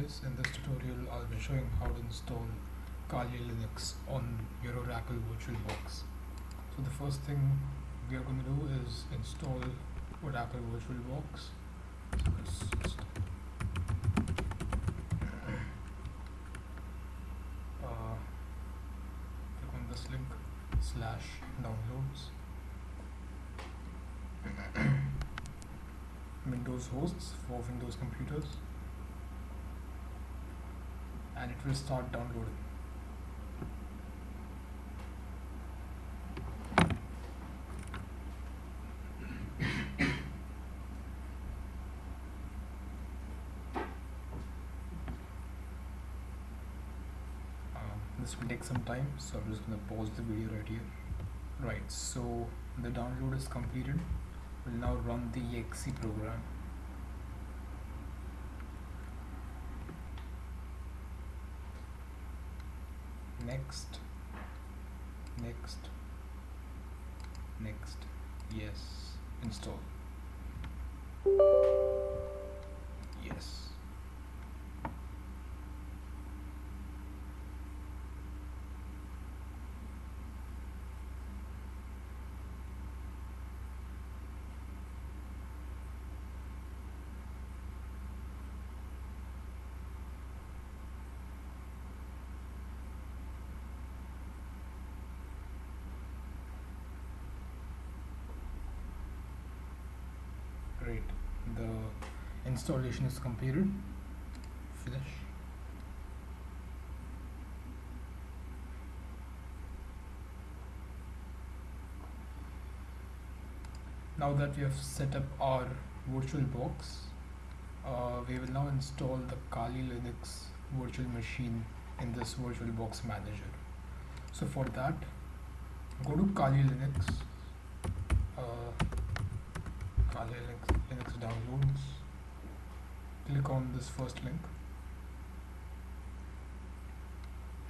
guys, in this tutorial I'll be showing how to install Kali Linux on your Oracle VirtualBox. So the first thing we are going to do is install Oracle VirtualBox. So. Uh, click on this link slash downloads. Windows hosts for Windows computers and it will start downloading. Um, this will take some time so I'm just gonna pause the video right here. Right, so the download is completed. We'll now run the exe program. Next. Next. Next. Yes. Install yes great the installation is completed. Finish. Now that we have set up our virtual box uh, we will now install the Kali Linux virtual machine in this VirtualBox manager. So for that go to Kali Linux uh, Kali Linux, Linux downloads. Click on this first link.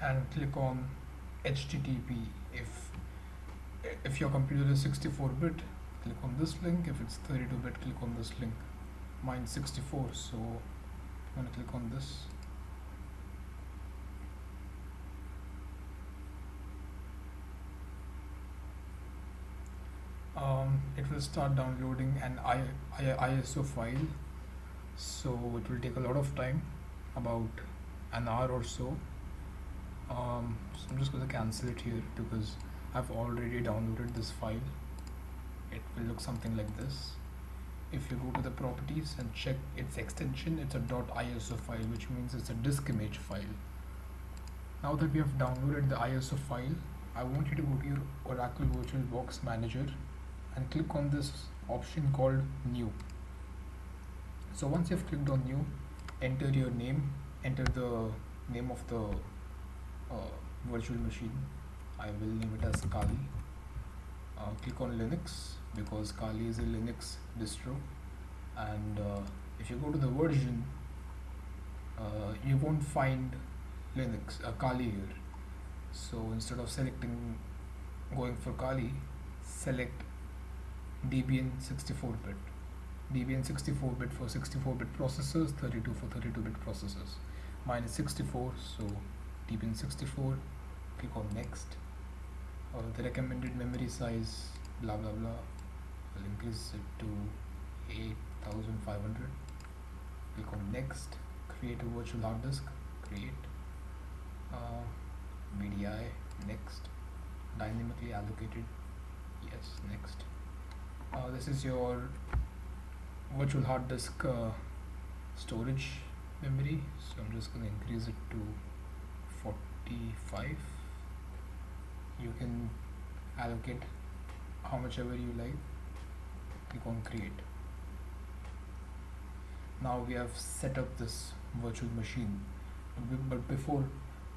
And click on HTTP if if your computer is 64-bit click on this link. If it's 32-bit click on this link. Mine 64 so I'm gonna click on this um, it will start downloading an I, I, ISO file. So it will take a lot of time about an hour or so. Um, so I'm just going to cancel it here because I've already downloaded this file. It will look something like this. If you go to the properties and check its extension it's a .iso file which means it's a disk image file. Now that we have downloaded the ISO file I want you to go to your Oracle VirtualBox Manager and click on this option called new. So once you've clicked on new enter your name enter the name of the uh, virtual machine. I will name it as Kali. Uh, click on Linux because Kali is a Linux distro. And uh, if you go to the version uh, you won't find Linux uh, Kali here. So instead of selecting going for Kali select Debian 64-bit Debian 64-bit for 64-bit processors 32 for 32-bit processors. Mine is 64 so Debian 64 click on next. Uh, the recommended memory size blah blah blah. I'll increase it to 8500 click on next. Create a virtual hard disk. Create. Uh, VDI next. Dynamically allocated. Yes next uh, this is your virtual hard disk uh, storage memory. So I'm just going to increase it to 45 you can allocate how much ever you like. Click on create. Now we have set up this virtual machine. But before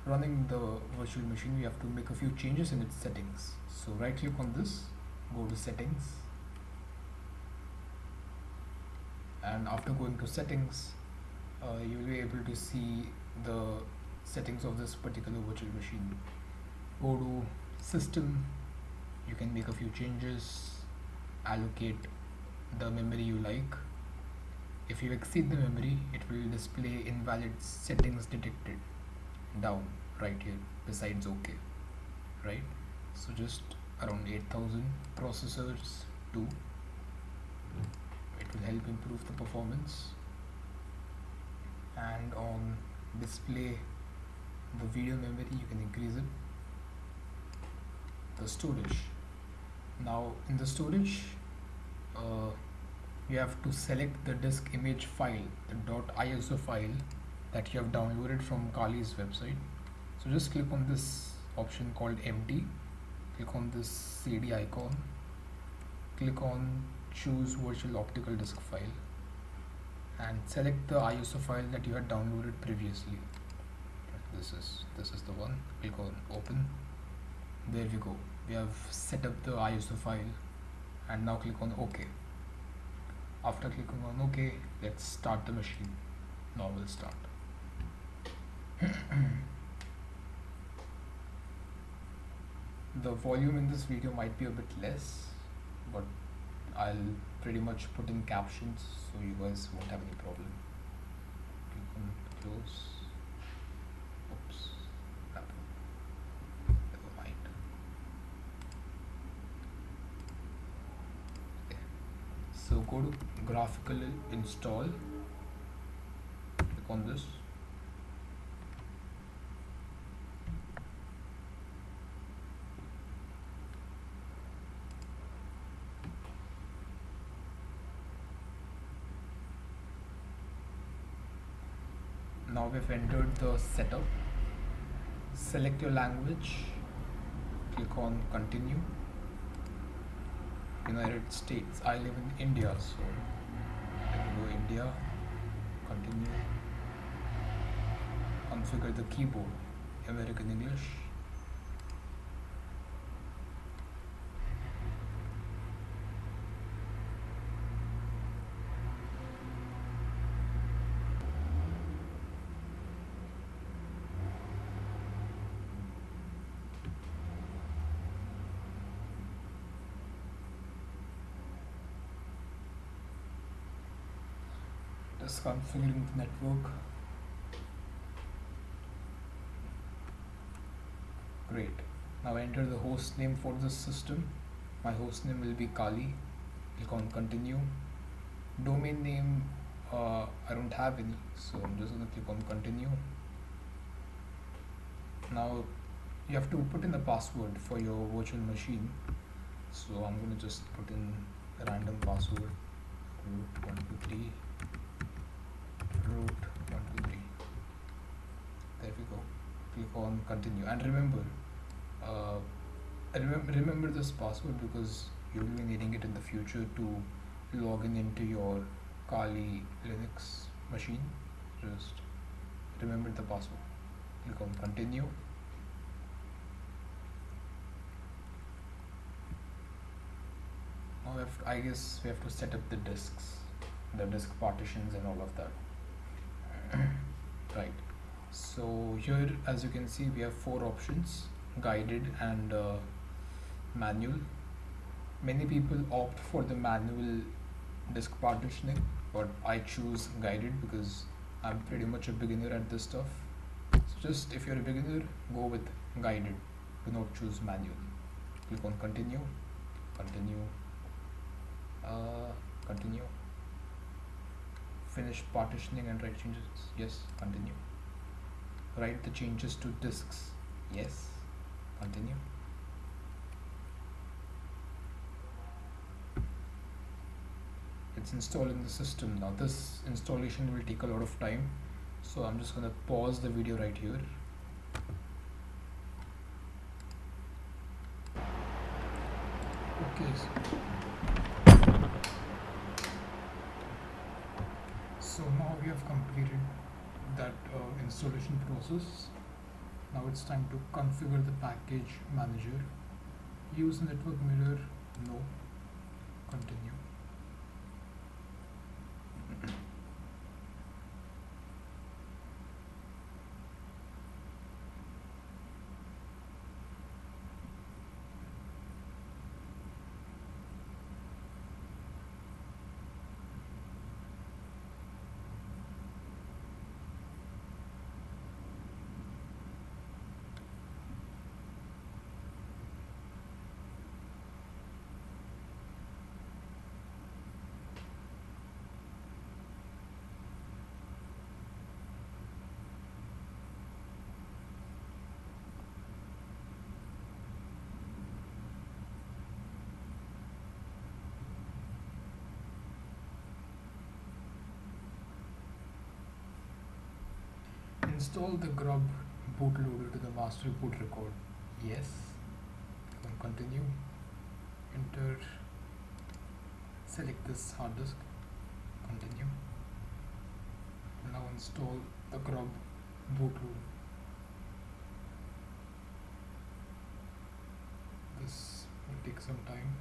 running the virtual machine we have to make a few changes in its settings. So right click on this go to settings and after going to settings uh, you will be able to see the settings of this particular virtual machine. Go to system you can make a few changes allocate the memory you like. If you exceed the memory it will display invalid settings detected down right here besides ok right? So just around 8000 processors too it will help improve the performance and on display the video memory you can increase it. The storage. Now in the storage uh, you have to select the disk image file the .iso file that you have downloaded from Kali's website. So just click on this option called empty click on this CD icon. Click on choose virtual optical disk file and select the ISO file that you had downloaded previously. This is this is the one. Click on open. There we go. We have set up the ISO file and now click on OK. After clicking on OK let's start the machine. Now we'll start. The volume in this video might be a bit less but I'll pretty much put in captions so you guys won't have any problem. On close. Oops never mind. Okay. So go to graphical install. Click on this now we've entered the setup. Select your language. Click on continue. United States I live in India so let me go India. Continue. Configure the keyboard American English just configuring the network. Great. Now enter the host name for this system. My host name will be Kali. Click on continue. Domain name uh, I don't have any so I'm just gonna click on continue. Now you have to put in the password for your virtual machine. So I'm gonna just put in a random password root 123 root 123 there we go. Click on continue. And remember uh, remember, remember this password because you will be needing it in the future to log in into your Kali Linux machine. Just remember the password. Click on continue. Now I guess we have to set up the disks the disk partitions and all of that right. So here as you can see we have four options guided and uh, manual. Many people opt for the manual disk partitioning but I choose guided because I'm pretty much a beginner at this stuff. So just if you're a beginner go with guided. Do not choose manual. Click on continue continue uh, continue finish partitioning and write changes. Yes continue. Write the changes to disks. Yes continue. It's installing the system. Now this installation will take a lot of time. So I'm just gonna pause the video right here. Okay so now we have completed that uh, installation process now it's time to configure the package manager. Use network mirror. No. Continue install the grub bootloader to the master boot record. Yes. Then continue. Enter. Select this hard disk. Continue. Now install the grub bootloader. This will take some time.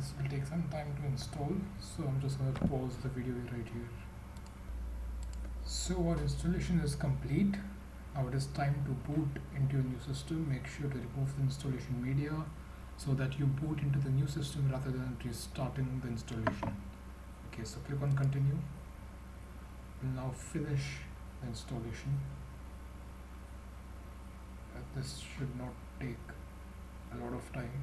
This will take some time to install, so I'm just going to pause the video right here. So our installation is complete. Now it is time to boot into your new system. Make sure to remove the installation media so that you boot into the new system rather than restarting the installation. Okay, so click on continue. We'll now finish the installation. Uh, this should not take a lot of time.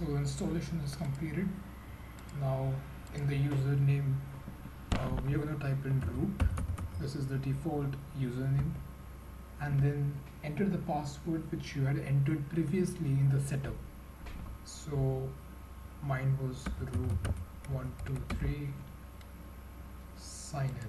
so installation is completed. Now in the username uh, we are going to type in root. This is the default username. And then enter the password which you had entered previously in the setup. So mine was root 123 sign in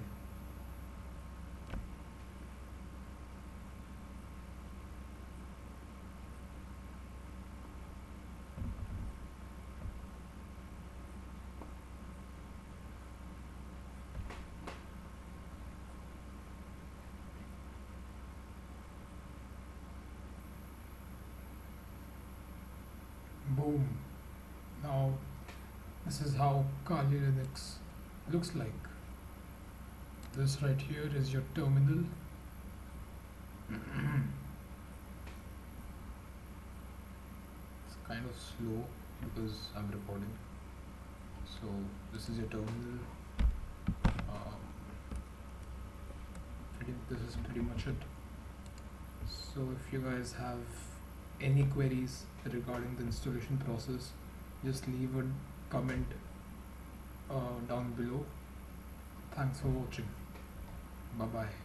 boom now this is how Kali Linux looks like. This right here is your terminal. It's kind of slow because I'm recording. So this is your terminal. Um, this is pretty much it. So if you guys have any queries regarding the installation process just leave a comment uh, down below. Thanks for watching. Bye bye